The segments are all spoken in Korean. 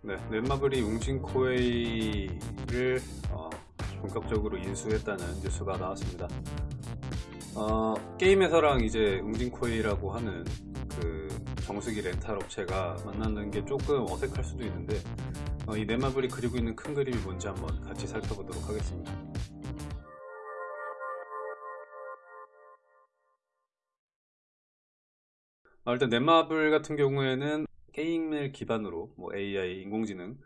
네, 넷마블이 웅진코웨이를 어, 본격적으로 인수했다는 뉴스가 나왔습니다. 어, 게임에서랑 이제 웅진코웨이라고 하는 그 정수기 렌탈 업체가 만나는 게 조금 어색할 수도 있는데 어, 이 넷마블이 그리고 있는 큰 그림이 뭔지 한번 같이 살펴보도록 하겠습니다. 어, 일단 넷마블 같은 경우에는 게임을 기반으로 뭐 AI, 인공지능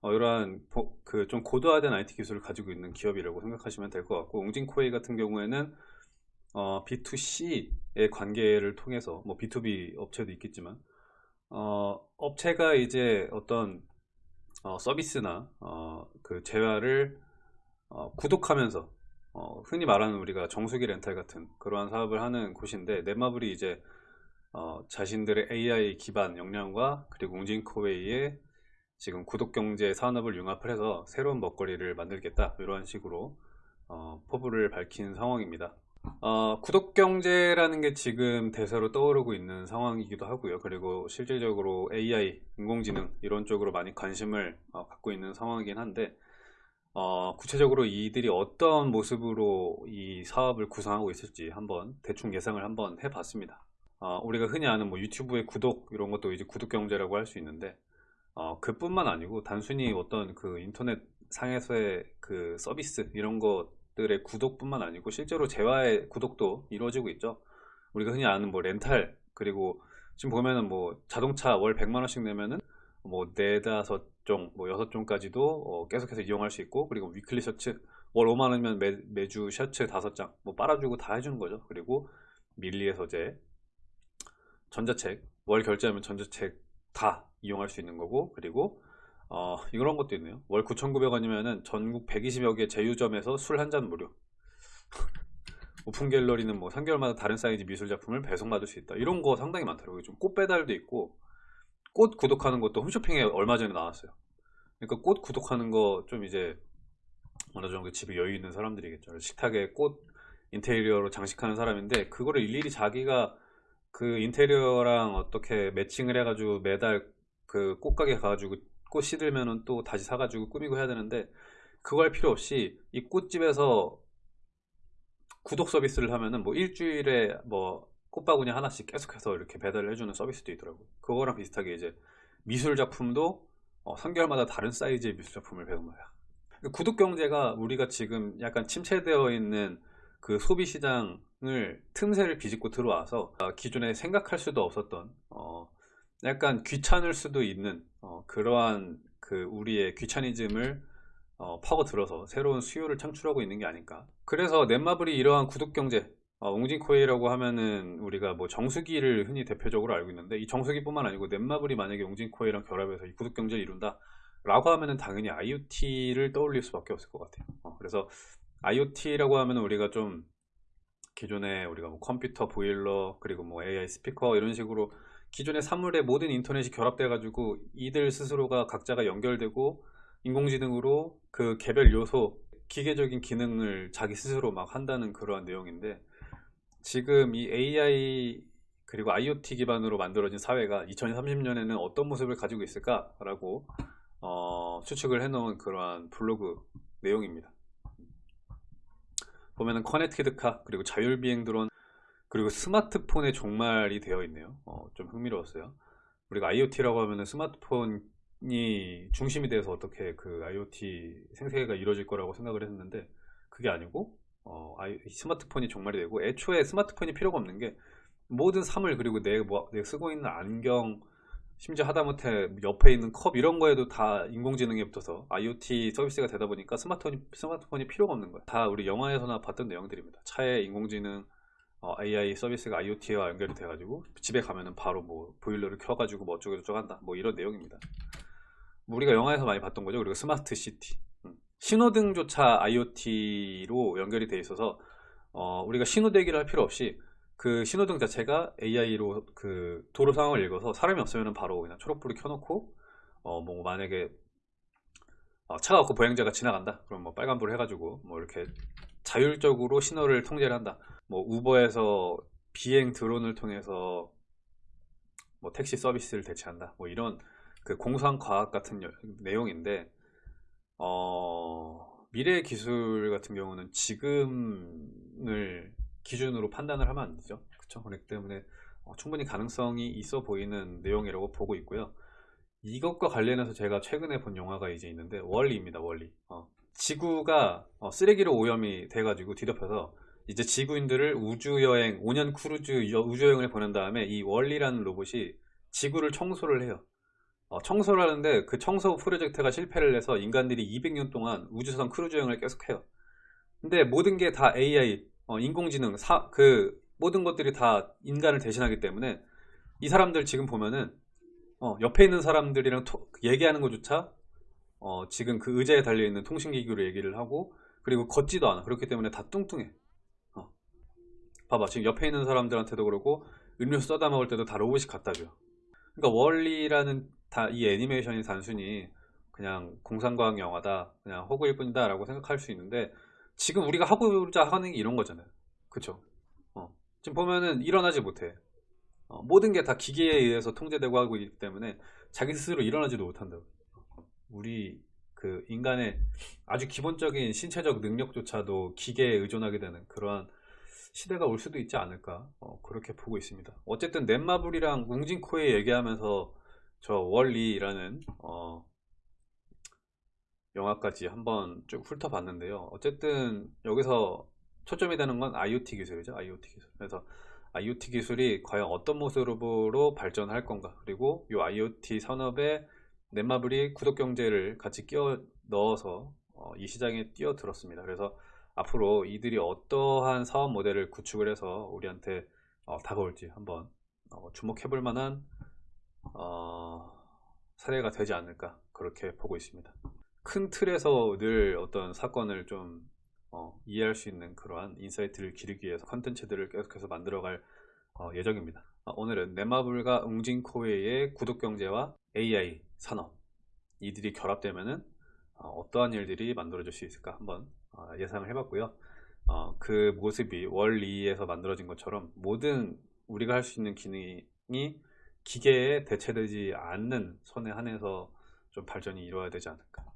어, 이러한 그 좀 고도화된 IT 기술을 가지고 있는 기업이라고 생각하시면 될 것 같고 웅진코웨이 같은 경우에는 어, B2C의 관계를 통해서 뭐 B2B 업체도 있겠지만 어, 업체가 이제 어떤 어, 서비스나 어, 그 재화를 어, 구독하면서 어, 흔히 말하는 우리가 정수기 렌탈 같은 그러한 사업을 하는 곳인데 넷마블이 이제 어, 자신들의 AI 기반 역량과 그리고 웅진코웨이의 지금 구독경제 산업을 융합을 해서 새로운 먹거리를 만들겠다 이런 식으로 어, 포부를 밝힌 상황입니다. 어, 구독경제라는 게 지금 대세로 떠오르고 있는 상황이기도 하고요. 그리고 실질적으로 AI, 인공지능 이런 쪽으로 많이 관심을 어, 갖고 있는 상황이긴 한데 어, 구체적으로 이들이 어떤 모습으로 이 사업을 구성하고 있을지 한번 대충 예상을 한번 해봤습니다 어, 우리가 흔히 아는 뭐 유튜브의 구독 이런 것도 이제 구독 경제라고 할 수 있는데 어, 그뿐만 아니고 단순히 어떤 그 인터넷 상에서의 그 서비스 이런 것들의 구독뿐만 아니고 실제로 재화의 구독도 이루어지고 있죠. 우리가 흔히 아는 뭐 렌탈 그리고 지금 보면은 뭐 자동차 월 100만 원씩 내면은 뭐 네다섯 종, 뭐 여섯 종까지도 어, 계속해서 이용할 수 있고 그리고 위클리 셔츠 월 5만 원이면 매, 매주 셔츠 다섯 장뭐 빨아주고 다 해주는 거죠. 그리고 밀리의 서재 전자책 월 결제하면 전자책 다 이용할 수 있는 거고 그리고 어, 이런 것도 있네요. 월 9,900원이면은 전국 120여 개 제휴점에서 술 한 잔 무료. 오픈 갤러리는 뭐 3개월마다 다른 사이즈 미술 작품을 배송받을 수 있다. 이런 거 상당히 많더라고요. 좀 꽃 배달도 있고 꽃 구독하는 것도 홈쇼핑에 얼마 전에 나왔어요. 그러니까 꽃 구독하는 거 좀 이제 어느 정도 집에 여유 있는 사람들이겠죠. 식탁에 꽃 인테리어로 장식하는 사람인데 그거를 일일이 자기가 그 인테리어랑 어떻게 매칭을 해가지고 매달 그 꽃가게 가가지고 꽃 시들면은 또 다시 사가지고 꾸미고 해야 되는데 그거 할 필요 없이 이 꽃집에서 구독 서비스를 하면은 뭐 일주일에 뭐 꽃바구니 하나씩 계속해서 이렇게 배달을 해주는 서비스도 있더라고요 그거랑 비슷하게 이제 미술 작품도 어 3개월마다 다른 사이즈의 미술 작품을 배우는 거야. 구독 경제가 우리가 지금 약간 침체되어 있는 그 소비 시장을 틈새를 비집고 들어와서 어, 기존에 생각할 수도 없었던 어 약간 귀찮을 수도 있는 어 그러한 그 우리의 귀차니즘을 어 파고들어서 새로운 수요를 창출하고 있는 게 아닐까 그래서 넷마블이 이러한 구독경제 어, 웅진코이라고 하면은 우리가 뭐 정수기를 흔히 대표적으로 알고 있는데 이 정수기뿐만 아니고 넷마블이 만약에 웅진코이랑 결합해서 이 구독경제를 이룬다 라고 하면은 당연히 IoT를 떠올릴 수밖에 없을 것 같아요. 어, 그래서 IoT라고 하면 우리가 좀 기존에 우리가 뭐 컴퓨터, 보일러, 그리고 뭐 AI 스피커 이런 식으로 기존의 사물의 모든 인터넷이 결합돼 가지고 이들 스스로가 각자가 연결되고 인공지능으로 그 개별 요소 기계적인 기능을 자기 스스로 막 한다는 그러한 내용인데 지금 이 AI 그리고 IoT 기반으로 만들어진 사회가 2030년에는 어떤 모습을 가지고 있을까 라고 어, 추측을 해놓은 그러한 블로그 내용입니다 보면은 connected car 그리고 자율비행 드론 그리고 스마트폰의 종말이 되어 있네요. 어, 좀 흥미로웠어요. 우리가 IoT라고 하면은 스마트폰이 중심이 돼서 어떻게 그 IoT 생태계가 이루어질 거라고 생각을 했는데 그게 아니고 어, 스마트폰이 종말이 되고 애초에 스마트폰이 필요가 없는 게 모든 사물 그리고 내, 뭐, 내 쓰고 있는 안경 심지어 하다못해 옆에 있는 컵 이런 거에도 다 인공지능에 붙어서 IoT 서비스가 되다 보니까 스마트폰이, 스마트폰이 필요가 없는 거야. 다 우리 영화에서나 봤던 내용들입니다. 차에 인공지능 어, AI 서비스가 IoT와 연결이 돼가지고 집에 가면은 바로 뭐 보일러를 켜가지고 뭐 어쩌고 저쩌고 한다. 뭐 이런 내용입니다. 뭐 우리가 영화에서 많이 봤던 거죠. 그리고 smart city. 음. 신호등조차 IoT로 연결이 돼 있어서 어, 우리가 신호 대기를 할 필요 없이 그 신호등 자체가 AI로 그 도로 상황을 읽어서 사람이 없으면 바로 그냥 초록불을 켜놓고 어 뭐 만약에 어 차가 없고 보행자가 지나간다. 그럼 뭐 빨간불을 해가지고 뭐 이렇게 자율적으로 신호를 통제를 한다. 뭐 우버에서 비행 드론을 통해서 뭐 택시 서비스를 대체한다. 뭐 이런 그 공상 과학 같은 여- 내용인데 어, 미래 기술 같은 경우는 지금을 기준으로 판단을 하면 안 되죠. 그렇죠? 그렇기 때문에 어, 충분히 가능성이 있어 보이는 내용이라고 보고 있고요. 이것과 관련해서 제가 최근에 본 영화가 이제 있는데 월리입니다. 월리. 어, 지구가 어, 쓰레기로 오염이 돼가지고 뒤덮여서 이제 지구인들을 우주 여행 5년 크루즈 여- 우주 여행을 보낸 다음에 이 월리라는 로봇이 지구를 청소를 해요. 어, 청소를 하는데 그 청소 프로젝트가 실패를 해서 인간들이 200년 동안 우주선 크루즈 여행을 계속해요. 근데 모든 게 다 AI, 어, 인공지능, 사, 그 모든 것들이 다 인간을 대신하기 때문에 이 사람들 지금 보면은 어, 옆에 있는 사람들이랑 토- 얘기하는 것조차 어, 지금 그 의자에 달려있는 통신기기로 얘기를 하고 그리고 걷지도 않아. 그렇기 때문에 다 뚱뚱해. 어. 봐봐. 지금 옆에 있는 사람들한테도 그러고 음료수 써다 먹을 때도 다 로봇이 갖다 줘. 그러니까 월리라는 다 이 애니메이션이 단순히 그냥 공상과학 영화다, 그냥 허구일 뿐이다 라고 생각할 수 있는데 지금 우리가 하고자 하는 게 이런 거잖아요. 그쵸? 어. 지금 보면은 일어나지 못해. 어, 모든 게 다 기계에 의해서 통제되고 하고 있기 때문에 자기 스스로 일어나지도 못한다고. 우리 그 인간의 아주 기본적인 신체적 능력조차도 기계에 의존하게 되는 그러한 시대가 올 수도 있지 않을까 어, 그렇게 보고 있습니다. 어쨌든 넷마블이랑 웅진코에 얘기하면서 저 월리라는 어, 영화까지 한번 쭉 훑어봤는데요. 어쨌든 여기서 초점이 되는 건 IoT 기술이죠. IoT 기술. 그래서 IoT 기술이 과연 어떤 모습으로 발전할 건가 그리고 이 IoT 산업에 넷마블이 구독 경제를 같이 끼워 넣어서 어, 이 시장에 뛰어들었습니다. 그래서 앞으로 이들이 어떠한 사업 모델을 구축을 해서 우리한테 어, 다가올지 한번 어, 주목해 볼 만한 어, 사례가 되지 않을까 그렇게 보고 있습니다. 큰 틀에서 늘 어떤 사건을 좀 어, 이해할 수 있는 그러한 insight를 기르기 위해서 컨텐츠들을 계속해서 만들어갈 어, 예정입니다. 어, 오늘은 넷마블과 웅진코웨이의 구독 경제와 AI 산업 이들이 결합되면은 어, 떠한 일들이 만들어질 수 있을까 한번 어, 예상을 해봤고요. 어, 그 모습이 월리에서 만들어진 것처럼 모든 우리가 할 수 있는 기능이 기계에 대체되지 않는 선에 한해서 좀 발전이 이루어야 되지 않을까. 네.